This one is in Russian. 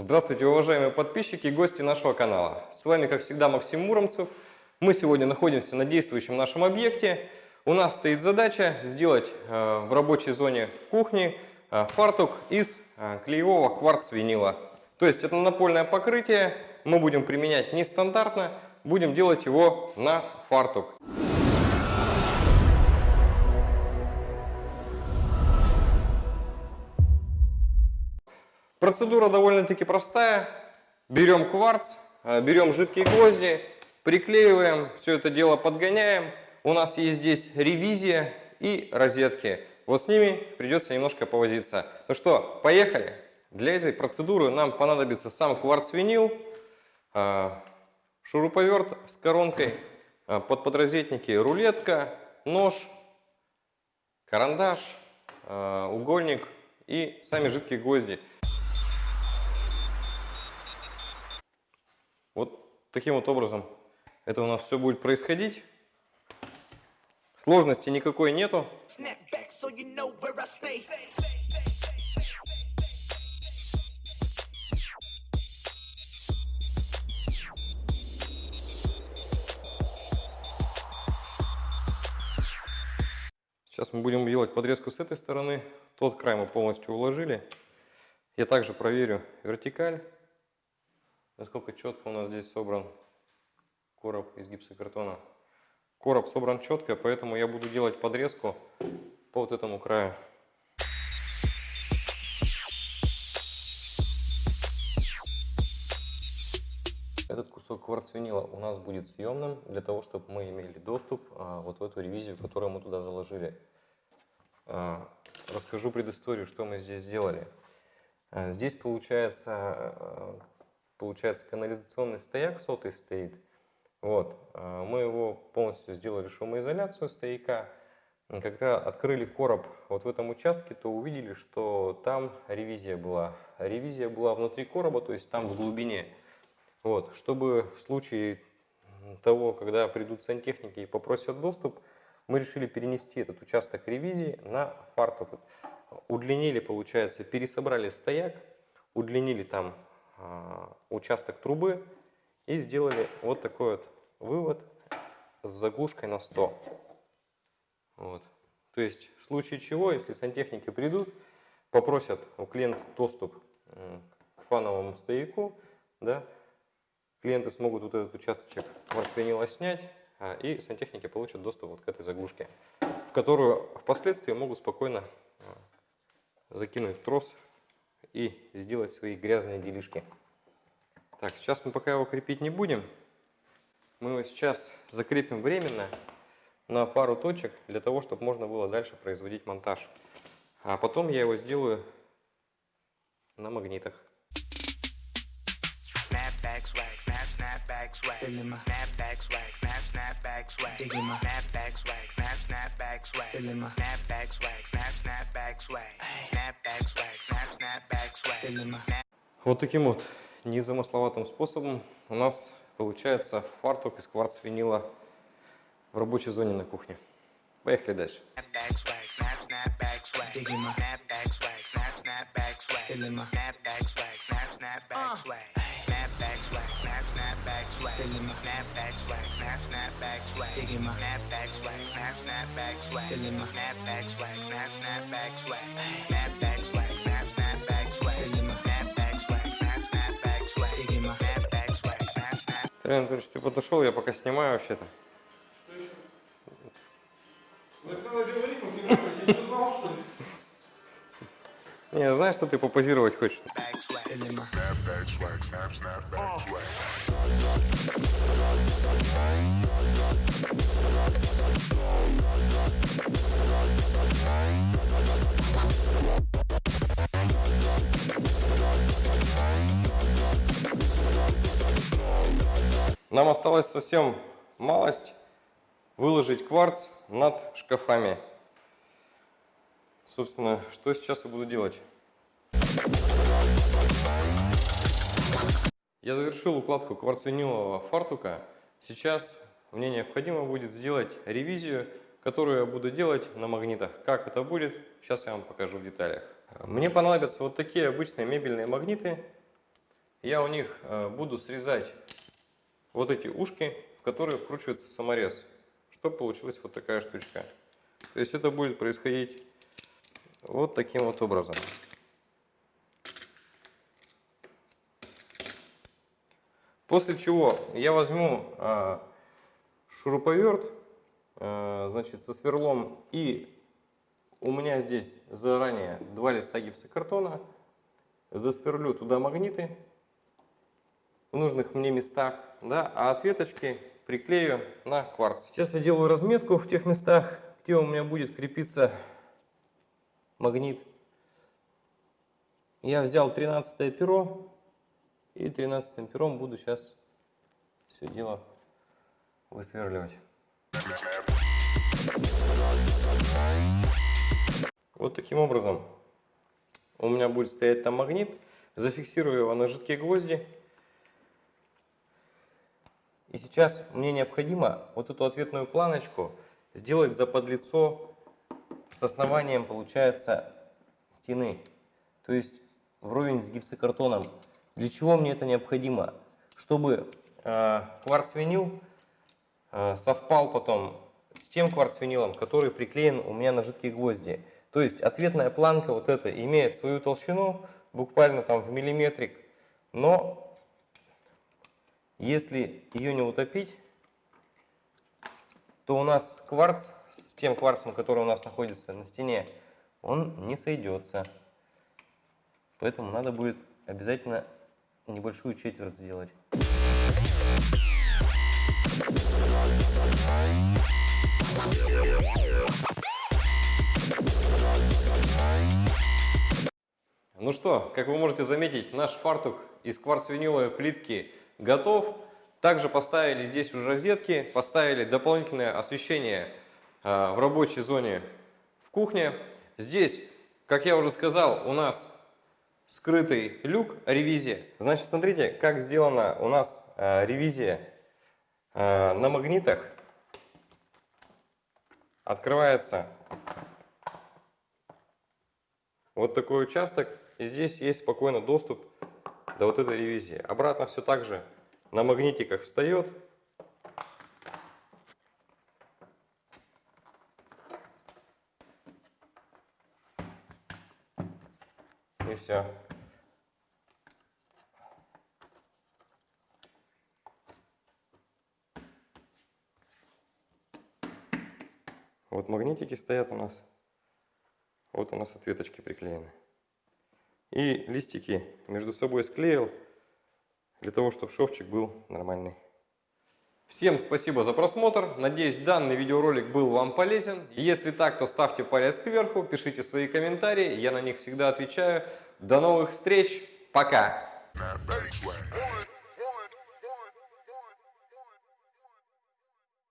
Здравствуйте, уважаемые подписчики и гости нашего канала. С вами, как всегда, Максим Муромцев. Мы сегодня находимся на действующем нашем объекте. У нас стоит задача сделать э, в рабочей зоне кухни э, фартук из э, клеевого кварц-винила. То есть это напольное покрытие мы будем применять нестандартно, будем делать его на фартук. Процедура довольно-таки простая. Берем кварц, э, берем жидкие гвозди, приклеиваем, все это дело подгоняем. У нас есть здесь ревизия и розетки. Вот с ними придется немножко повозиться. Ну что, поехали? Для этой процедуры нам понадобится сам кварц-винил, э, шуруповерт с коронкой, э, под подрозетники рулетка, нож, карандаш, угольник и сами жидкие гвозди. Вот таким вот образом это у нас все будет происходить. Сложности никакой нету. Сейчас мы будем делать подрезку с этой стороны. Тот край мы полностью уложили. Я также проверю вертикаль насколько четко у нас здесь собран короб из гипсокартона. Короб собран четко, поэтому я буду делать подрезку по вот этому краю. Этот кусок кварцвинила у нас будет съемным для того, чтобы мы имели доступ а, вот в эту ревизию, которую мы туда заложили. А, расскажу предысторию, что мы здесь сделали. А, здесь получается получается, канализационный стояк сотый стоит. Вот. А, мы его полностью сделали шумоизоляцию стояка. Когда открыли короб вот в этом участке, то увидели, что там ревизия была. Ревизия была внутри короба, то есть там в глубине. Вот. Чтобы в случае того, когда придут сантехники и попросят доступ, мы решили перенести этот участок ревизии на фартук. Удлинили, получается, пересобрали стояк, удлинили там участок трубы и сделали вот такой вот вывод с заглушкой на 100. Вот. То есть в случае чего, если сантехники придут, попросят у клиента доступ к фановому стояку, да, клиенты смогут вот этот участочек марсвинила снять, а, и сантехники получат доступ вот к этой заглушке, в которую впоследствии могут спокойно а, закинуть трос и сделать свои грязные делишки. Так, сейчас мы пока его крепить не будем. Мы его сейчас закрепим временно на пару точек, для того, чтобы можно было дальше производить монтаж. А потом я его сделаю на магнитах. Snapback swag, snap, snapback swag. Snapback swag, snap, snapback swag. Snapback swag, snap, snapback swag. Snapback swag, snap, snapback swag. Snapback swag, snap, snapback swag. Вот таким вот незамысловатым способом у нас получается фартук из кварц-винила в рабочей зоне на кухне. Поехали дальше. Snapback swag. Леонид Анатольевич, ты подошел, я пока снимаю вообще-то. Не, знаешь, что ты попозировать хочешь? Нам осталось совсем малость выложить кварц над шкафами. Собственно, что сейчас я буду делать? Я завершил укладку кварцвинилового фартука. Сейчас мне необходимо будет сделать ревизию, которую я буду делать на магнитах. Как это будет, сейчас я вам покажу в деталях. Мне понадобятся вот такие обычные мебельные магниты. я у них э, буду срезать вот эти ушки, в которые вкручивается саморез, чтобы получилась вот такая штучка. То есть это будет происходить вот таким вот образом. После чего я возьму э, шуруповерт, э, значит, со сверлом, и у меня здесь заранее два листа гипсокартона, засверлю туда магниты в нужных мне местах, да, а ответочки приклею на кварц. Сейчас я делаю разметку в тех местах, где у меня будет крепиться магнит. Я взял 13 перо и 13 пером буду сейчас все дело высверливать. Вот таким образом у меня будет стоять там магнит. Зафиксирую его на жидкие гвозди. И сейчас мне необходимо вот эту ответную планочку сделать за подлицо с основанием, получается, стены. То есть вровень с гипсокартоном. Для чего мне это необходимо? Чтобы э, кварц-винил э, совпал потом с тем кварц-винилом, который приклеен у меня на жидкие гвозди. То есть ответная планка вот эта имеет свою толщину, буквально там в миллиметрик, но если ее не утопить, то у нас кварц тем кварцем, который у нас находится на стене, он не сойдется. Поэтому надо будет обязательно небольшую четверть сделать. Ну что, как вы можете заметить, наш фартук из кварц-виниловой плитки готов. Также поставили здесь уже розетки, поставили дополнительное освещение в рабочей зоне в кухне. Здесь, как я уже сказал, у нас скрытый люк, ревизия. Значит, смотрите, как сделана у нас а, ревизия а, на магнитах. Открывается вот такой участок. И здесь есть спокойно доступ до вот этой ревизии. Обратно все так же на магнитиках встает. Все. Вот магнитики стоят у нас. Вот у нас ответочки приклеены. И листики между собой склеил, для того, чтобы шовчик был нормальный. Всем спасибо за просмотр. Надеюсь, данный видеоролик был вам полезен. Если так, то ставьте палец кверху, пишите свои комментарии. Я на них всегда отвечаю. До новых встреч. Пока.